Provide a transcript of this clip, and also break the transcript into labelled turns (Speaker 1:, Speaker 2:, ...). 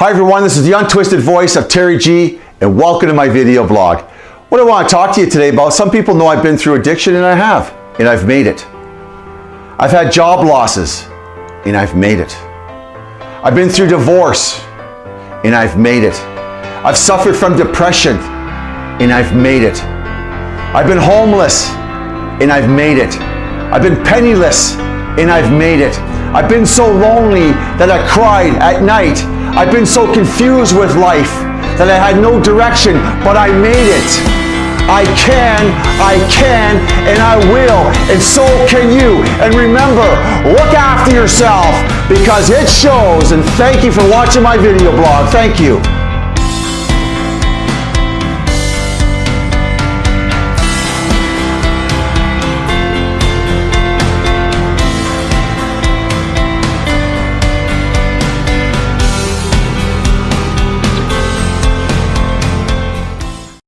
Speaker 1: Hi everyone, this is the untwisted voice of Terry G and welcome to my video blog. What I want to talk to you today about, some people know I've been through addiction and I have, and I've made it. I've had job losses and I've made it. I've been through divorce and I've made it. I've suffered from depression and I've made it. I've been homeless and I've made it. I've been penniless and I've made it. I've been so lonely that I cried at night. I've been so confused with life that I had no direction, but I made it. I can, I can, and I will, and so can you. And remember, look after yourself because it shows, and thank you for watching my video blog. Thank you.